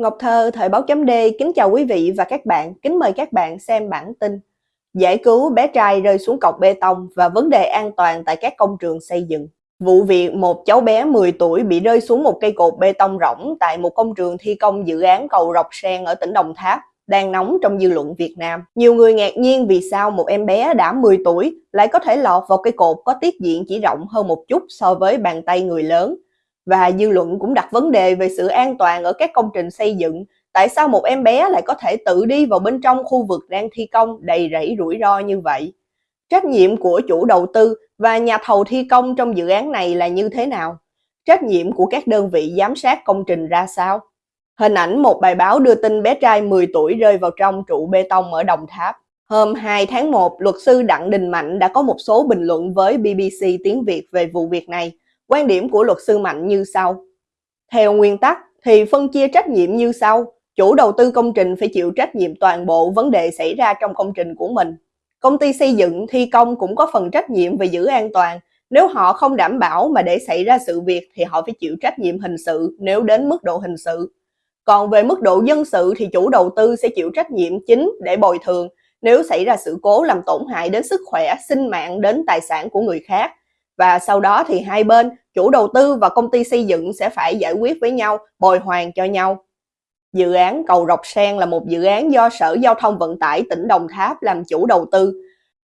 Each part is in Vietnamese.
Ngọc Thơ, Thời báo chấm D, kính chào quý vị và các bạn, kính mời các bạn xem bản tin Giải cứu bé trai rơi xuống cọc bê tông và vấn đề an toàn tại các công trường xây dựng. Vụ việc một cháu bé 10 tuổi bị rơi xuống một cây cột bê tông rỗng tại một công trường thi công dự án cầu Rọc Sen ở tỉnh Đồng Tháp đang nóng trong dư luận Việt Nam. Nhiều người ngạc nhiên vì sao một em bé đã 10 tuổi lại có thể lọt vào cây cột có tiết diện chỉ rộng hơn một chút so với bàn tay người lớn và dư luận cũng đặt vấn đề về sự an toàn ở các công trình xây dựng. Tại sao một em bé lại có thể tự đi vào bên trong khu vực đang thi công đầy rẫy rủi ro như vậy? Trách nhiệm của chủ đầu tư và nhà thầu thi công trong dự án này là như thế nào? Trách nhiệm của các đơn vị giám sát công trình ra sao? Hình ảnh một bài báo đưa tin bé trai 10 tuổi rơi vào trong trụ bê tông ở Đồng Tháp. Hôm 2 tháng 1, luật sư Đặng Đình Mạnh đã có một số bình luận với BBC tiếng Việt về vụ việc này. Quan điểm của luật sư Mạnh như sau. Theo nguyên tắc thì phân chia trách nhiệm như sau. Chủ đầu tư công trình phải chịu trách nhiệm toàn bộ vấn đề xảy ra trong công trình của mình. Công ty xây dựng, thi công cũng có phần trách nhiệm về giữ an toàn. Nếu họ không đảm bảo mà để xảy ra sự việc thì họ phải chịu trách nhiệm hình sự nếu đến mức độ hình sự. Còn về mức độ dân sự thì chủ đầu tư sẽ chịu trách nhiệm chính để bồi thường nếu xảy ra sự cố làm tổn hại đến sức khỏe, sinh mạng đến tài sản của người khác và sau đó thì hai bên, chủ đầu tư và công ty xây dựng sẽ phải giải quyết với nhau, bồi hoàn cho nhau. Dự án cầu Rọc Sen là một dự án do Sở Giao thông Vận tải tỉnh Đồng Tháp làm chủ đầu tư.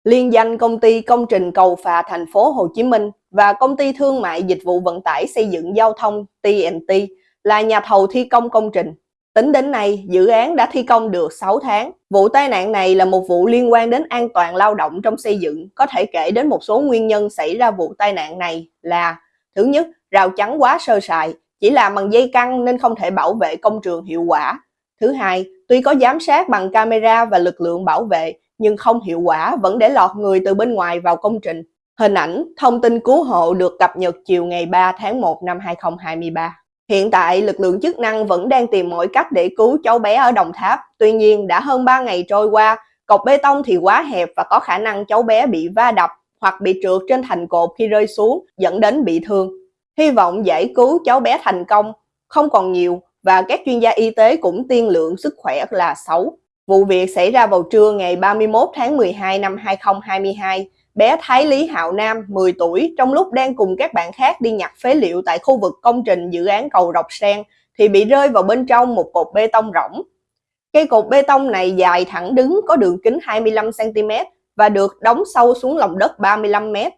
Liên danh công ty công trình cầu phà thành phố Hồ Chí Minh và công ty thương mại dịch vụ vận tải xây dựng giao thông TNT là nhà thầu thi công công trình. Tính đến nay, dự án đã thi công được 6 tháng. Vụ tai nạn này là một vụ liên quan đến an toàn lao động trong xây dựng. Có thể kể đến một số nguyên nhân xảy ra vụ tai nạn này là Thứ nhất, rào chắn quá sơ sài, chỉ làm bằng dây căng nên không thể bảo vệ công trường hiệu quả. Thứ hai, tuy có giám sát bằng camera và lực lượng bảo vệ, nhưng không hiệu quả vẫn để lọt người từ bên ngoài vào công trình. Hình ảnh, thông tin cứu hộ được cập nhật chiều ngày 3 tháng 1 năm 2023. Hiện tại, lực lượng chức năng vẫn đang tìm mọi cách để cứu cháu bé ở Đồng Tháp. Tuy nhiên, đã hơn 3 ngày trôi qua, cọc bê tông thì quá hẹp và có khả năng cháu bé bị va đập hoặc bị trượt trên thành cột khi rơi xuống, dẫn đến bị thương. Hy vọng giải cứu cháu bé thành công, không còn nhiều và các chuyên gia y tế cũng tiên lượng sức khỏe là xấu. Vụ việc xảy ra vào trưa ngày 31 tháng 12 năm 2022 bé Thái Lý Hạo Nam, 10 tuổi, trong lúc đang cùng các bạn khác đi nhặt phế liệu tại khu vực công trình dự án cầu Rọc Sen, thì bị rơi vào bên trong một cột bê tông rỗng. Cây cột bê tông này dài thẳng đứng có đường kính 25cm và được đóng sâu xuống lòng đất 35 mét.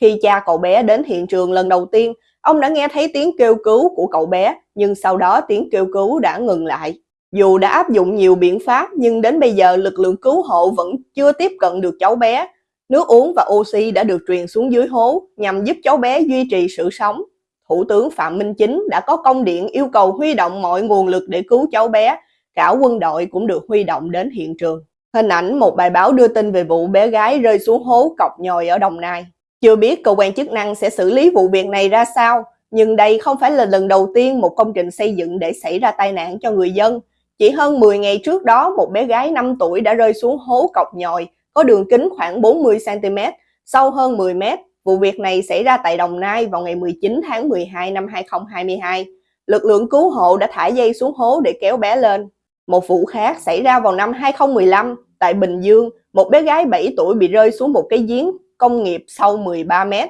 Khi cha cậu bé đến hiện trường lần đầu tiên, ông đã nghe thấy tiếng kêu cứu của cậu bé, nhưng sau đó tiếng kêu cứu đã ngừng lại. Dù đã áp dụng nhiều biện pháp nhưng đến bây giờ lực lượng cứu hộ vẫn chưa tiếp cận được cháu bé Nước uống và oxy đã được truyền xuống dưới hố nhằm giúp cháu bé duy trì sự sống. Thủ tướng Phạm Minh Chính đã có công điện yêu cầu huy động mọi nguồn lực để cứu cháu bé. Cả quân đội cũng được huy động đến hiện trường. Hình ảnh một bài báo đưa tin về vụ bé gái rơi xuống hố cọc nhồi ở Đồng Nai. Chưa biết cơ quan chức năng sẽ xử lý vụ việc này ra sao, nhưng đây không phải là lần đầu tiên một công trình xây dựng để xảy ra tai nạn cho người dân. Chỉ hơn 10 ngày trước đó, một bé gái 5 tuổi đã rơi xuống hố cọc nhồi có đường kính khoảng 40cm, sâu hơn 10m. Vụ việc này xảy ra tại Đồng Nai vào ngày 19 tháng 12 năm 2022. Lực lượng cứu hộ đã thả dây xuống hố để kéo bé lên. Một vụ khác xảy ra vào năm 2015 tại Bình Dương, một bé gái 7 tuổi bị rơi xuống một cái giếng công nghiệp sâu 13 mét.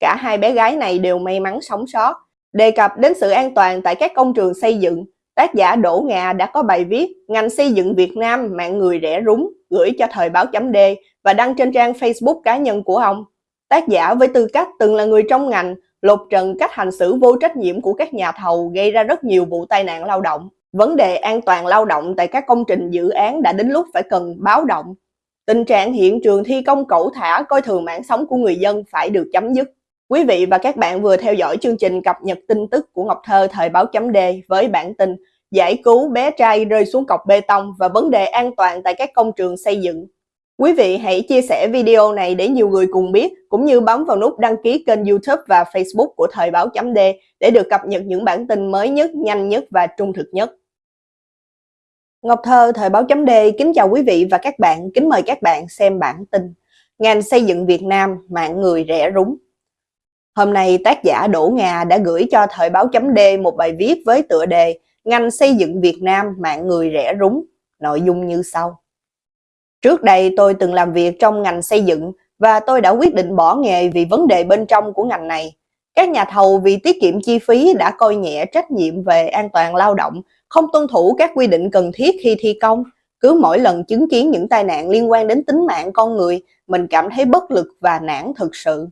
Cả hai bé gái này đều may mắn sống sót. Đề cập đến sự an toàn tại các công trường xây dựng, tác giả Đỗ Ngà đã có bài viết Ngành xây dựng Việt Nam mạng người rẻ rúng gửi cho thời báo chấm D và đăng trên trang Facebook cá nhân của ông. Tác giả với tư cách từng là người trong ngành, lột trần cách hành xử vô trách nhiệm của các nhà thầu gây ra rất nhiều vụ tai nạn lao động. Vấn đề an toàn lao động tại các công trình dự án đã đến lúc phải cần báo động. Tình trạng hiện trường thi công cẩu thả coi thường mạng sống của người dân phải được chấm dứt. Quý vị và các bạn vừa theo dõi chương trình cập nhật tin tức của Ngọc Thơ thời báo chấm D với bản tin giải cứu bé trai rơi xuống cọc bê tông và vấn đề an toàn tại các công trường xây dựng. Quý vị hãy chia sẻ video này để nhiều người cùng biết, cũng như bấm vào nút đăng ký kênh youtube và facebook của Thời báo chấm D để được cập nhật những bản tin mới nhất, nhanh nhất và trung thực nhất. Ngọc Thơ, Thời báo chấm D kính chào quý vị và các bạn, kính mời các bạn xem bản tin Ngành xây dựng Việt Nam, mạng người rẻ rúng Hôm nay tác giả Đỗ Ngà đã gửi cho Thời báo chấm D một bài viết với tựa đề ngành xây dựng Việt Nam mạng người rẻ rúng. Nội dung như sau. Trước đây tôi từng làm việc trong ngành xây dựng và tôi đã quyết định bỏ nghề vì vấn đề bên trong của ngành này. Các nhà thầu vì tiết kiệm chi phí đã coi nhẹ trách nhiệm về an toàn lao động, không tuân thủ các quy định cần thiết khi thi công. Cứ mỗi lần chứng kiến những tai nạn liên quan đến tính mạng con người, mình cảm thấy bất lực và nản thực sự.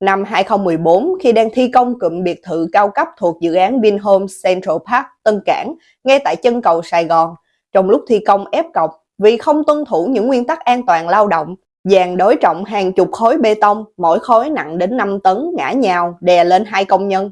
Năm 2014, khi đang thi công cụm biệt thự cao cấp thuộc dự án Vinhome Central Park Tân Cảng, ngay tại chân cầu Sài Gòn, trong lúc thi công ép cọc, vì không tuân thủ những nguyên tắc an toàn lao động, dàn đối trọng hàng chục khối bê tông, mỗi khối nặng đến 5 tấn ngã nhào đè lên hai công nhân.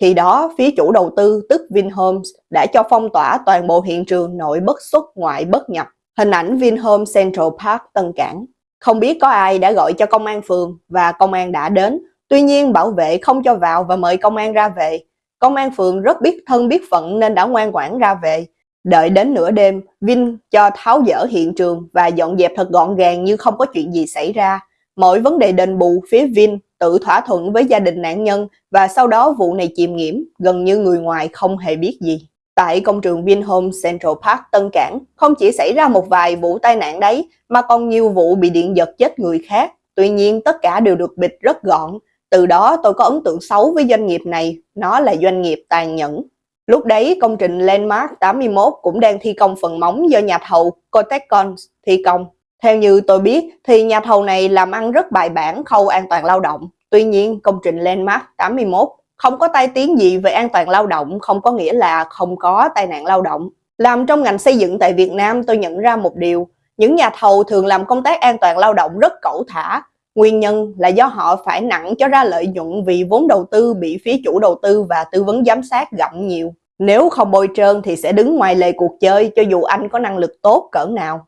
Khi đó, phía chủ đầu tư tức Vinhomes đã cho phong tỏa toàn bộ hiện trường nội bất xuất ngoại bất nhập. Hình ảnh Vinhomes Central Park Tân Cảng. Không biết có ai đã gọi cho công an phường và công an đã đến. Tuy nhiên bảo vệ không cho vào và mời công an ra về. Công an phường rất biết thân biết phận nên đã ngoan ngoãn ra về. Đợi đến nửa đêm, Vin cho tháo dỡ hiện trường và dọn dẹp thật gọn gàng như không có chuyện gì xảy ra. Mọi vấn đề đền bù phía Vin tự thỏa thuận với gia đình nạn nhân và sau đó vụ này chìm nghiễm, gần như người ngoài không hề biết gì. Tại công trường Vinhome Central Park Tân Cảng, không chỉ xảy ra một vài vụ tai nạn đấy, mà còn nhiều vụ bị điện giật chết người khác. Tuy nhiên, tất cả đều được bịt rất gọn. Từ đó tôi có ấn tượng xấu với doanh nghiệp này, nó là doanh nghiệp tàn nhẫn. Lúc đấy, công trình Landmark 81 cũng đang thi công phần móng do nhà thầu Cotecon thi công. Theo như tôi biết, thì nhà thầu này làm ăn rất bài bản khâu an toàn lao động. Tuy nhiên, công trình Landmark 81 không có tai tiếng gì về an toàn lao động không có nghĩa là không có tai nạn lao động. Làm trong ngành xây dựng tại Việt Nam tôi nhận ra một điều, những nhà thầu thường làm công tác an toàn lao động rất cẩu thả. Nguyên nhân là do họ phải nặng cho ra lợi nhuận vì vốn đầu tư bị phía chủ đầu tư và tư vấn giám sát gặm nhiều. Nếu không bôi trơn thì sẽ đứng ngoài lề cuộc chơi cho dù anh có năng lực tốt cỡ nào.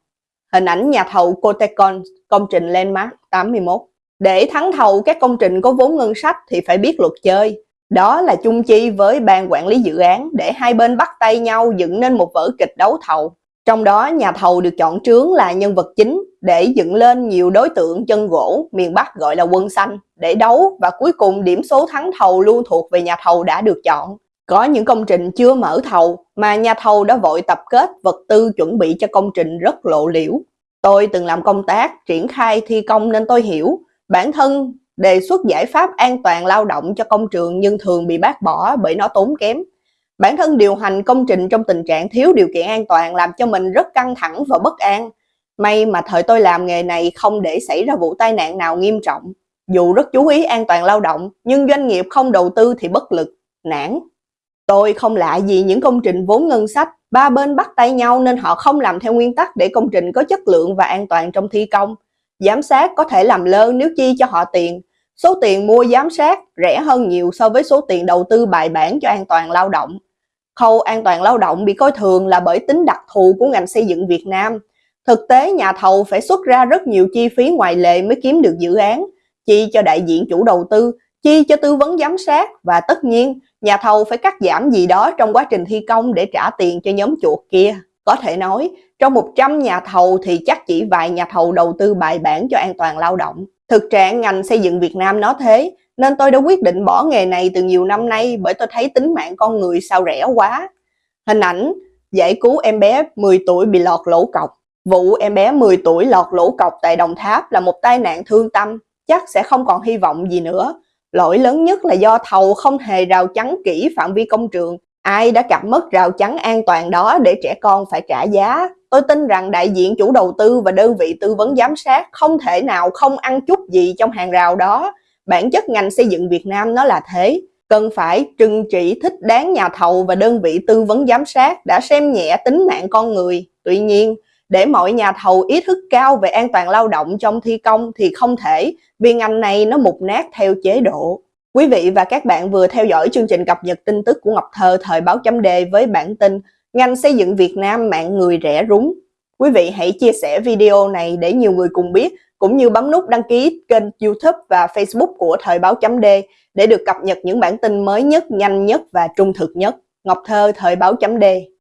Hình ảnh nhà thầu Cotecon, công trình Landmark 81. Để thắng thầu các công trình có vốn ngân sách thì phải biết luật chơi. Đó là chung chi với ban quản lý dự án để hai bên bắt tay nhau dựng nên một vở kịch đấu thầu. Trong đó nhà thầu được chọn trướng là nhân vật chính để dựng lên nhiều đối tượng chân gỗ, miền Bắc gọi là quân xanh, để đấu và cuối cùng điểm số thắng thầu luôn thuộc về nhà thầu đã được chọn. Có những công trình chưa mở thầu mà nhà thầu đã vội tập kết vật tư chuẩn bị cho công trình rất lộ liễu. Tôi từng làm công tác, triển khai thi công nên tôi hiểu, bản thân đề xuất giải pháp an toàn lao động cho công trường nhưng thường bị bác bỏ bởi nó tốn kém. Bản thân điều hành công trình trong tình trạng thiếu điều kiện an toàn làm cho mình rất căng thẳng và bất an. May mà thời tôi làm nghề này không để xảy ra vụ tai nạn nào nghiêm trọng. Dù rất chú ý an toàn lao động, nhưng doanh nghiệp không đầu tư thì bất lực, nản. Tôi không lạ gì những công trình vốn ngân sách, ba bên bắt tay nhau nên họ không làm theo nguyên tắc để công trình có chất lượng và an toàn trong thi công. Giám sát có thể làm lơn nếu chi cho họ tiền. Số tiền mua giám sát rẻ hơn nhiều so với số tiền đầu tư bài bản cho an toàn lao động. Khâu an toàn lao động bị coi thường là bởi tính đặc thù của ngành xây dựng Việt Nam. Thực tế nhà thầu phải xuất ra rất nhiều chi phí ngoài lệ mới kiếm được dự án, chi cho đại diện chủ đầu tư, chi cho tư vấn giám sát và tất nhiên nhà thầu phải cắt giảm gì đó trong quá trình thi công để trả tiền cho nhóm chuột kia. Có thể nói, trong 100 nhà thầu thì chắc chỉ vài nhà thầu đầu tư bài bản cho an toàn lao động. Thực trạng ngành xây dựng Việt Nam nó thế, nên tôi đã quyết định bỏ nghề này từ nhiều năm nay bởi tôi thấy tính mạng con người sao rẻ quá. Hình ảnh giải cứu em bé 10 tuổi bị lọt lỗ cọc. Vụ em bé 10 tuổi lọt lỗ cọc tại Đồng Tháp là một tai nạn thương tâm, chắc sẽ không còn hy vọng gì nữa. Lỗi lớn nhất là do thầu không hề rào chắn kỹ phạm vi công trường. Ai đã cặp mất rào chắn an toàn đó để trẻ con phải trả giá? Tôi tin rằng đại diện chủ đầu tư và đơn vị tư vấn giám sát không thể nào không ăn chút gì trong hàng rào đó. Bản chất ngành xây dựng Việt Nam nó là thế. Cần phải trừng trị thích đáng nhà thầu và đơn vị tư vấn giám sát đã xem nhẹ tính mạng con người. Tuy nhiên, để mọi nhà thầu ý thức cao về an toàn lao động trong thi công thì không thể vì ngành này nó mục nát theo chế độ. Quý vị và các bạn vừa theo dõi chương trình cập nhật tin tức của Ngọc Thơ thời báo chấm đề với bản tin Ngành xây dựng Việt Nam mạng người rẻ rúng. Quý vị hãy chia sẻ video này để nhiều người cùng biết, cũng như bấm nút đăng ký kênh youtube và facebook của Thời báo chấm D để được cập nhật những bản tin mới nhất, nhanh nhất và trung thực nhất. Ngọc Thơ Thời báo chấm D